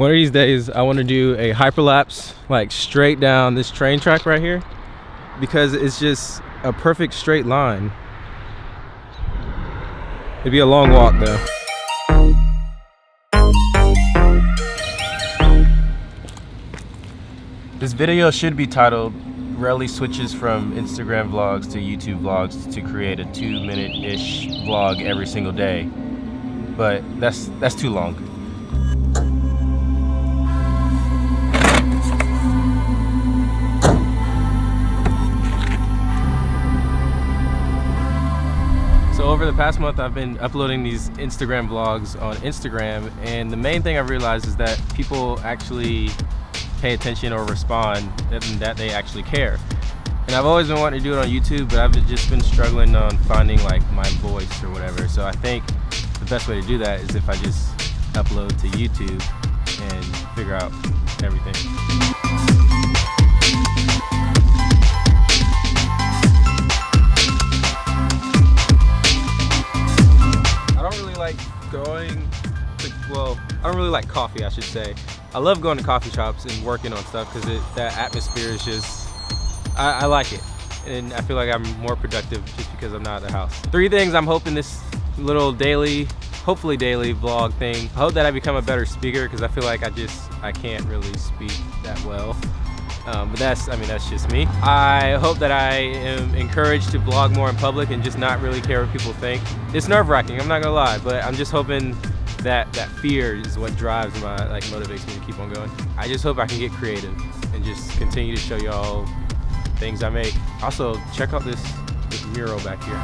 One of these days, I want to do a hyperlapse, like straight down this train track right here, because it's just a perfect straight line. It'd be a long walk though. This video should be titled Relly switches from Instagram vlogs to YouTube vlogs to create a two minute-ish vlog every single day. But that's that's too long. So over the past month, I've been uploading these Instagram vlogs on Instagram, and the main thing I've realized is that people actually pay attention or respond and that they actually care. And I've always been wanting to do it on YouTube, but I've just been struggling on finding like my voice or whatever. So I think the best way to do that is if I just upload to YouTube and figure out everything. Going to, well, I don't really like coffee, I should say. I love going to coffee shops and working on stuff because that atmosphere is just, I, I like it. And I feel like I'm more productive just because I'm not at the house. Three things I'm hoping this little daily, hopefully daily vlog thing. I hope that I become a better speaker because I feel like I just, I can't really speak that well. Um, but that's, I mean, that's just me. I hope that I am encouraged to vlog more in public and just not really care what people think. It's nerve wracking, I'm not gonna lie, but I'm just hoping that that fear is what drives my like motivates me to keep on going. I just hope I can get creative and just continue to show y'all things I make. Also, check out this this mural back here.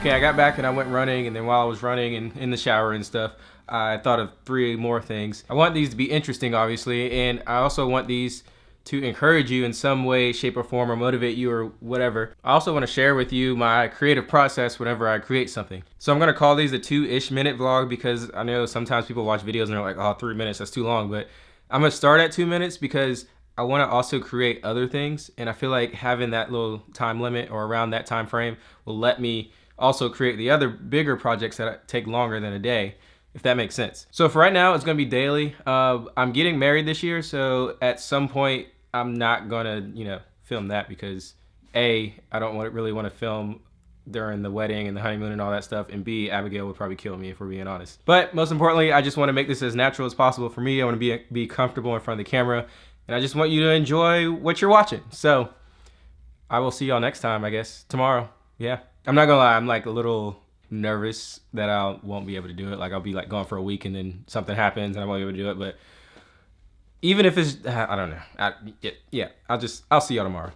Okay, I got back and I went running, and then while I was running and in the shower and stuff, I thought of three more things. I want these to be interesting, obviously, and I also want these to encourage you in some way, shape, or form, or motivate you, or whatever. I also want to share with you my creative process whenever I create something. So I'm going to call these a two-ish minute vlog because I know sometimes people watch videos and they're like, oh, three minutes, that's too long. But I'm going to start at two minutes because I want to also create other things. And I feel like having that little time limit or around that time frame will let me also create the other bigger projects that take longer than a day if that makes sense. So for right now, it's gonna be daily. Uh, I'm getting married this year, so at some point I'm not gonna, you know, film that because A, I don't want, really want to film during the wedding and the honeymoon and all that stuff, and B, Abigail would probably kill me if we're being honest. But most importantly, I just want to make this as natural as possible for me. I want to be, be comfortable in front of the camera, and I just want you to enjoy what you're watching. So I will see y'all next time, I guess, tomorrow. Yeah. I'm not gonna lie, I'm like a little nervous that I won't be able to do it. Like I'll be like gone for a week and then something happens and I won't be able to do it, but even if it's, I don't know. I, yeah, yeah, I'll just, I'll see y'all tomorrow.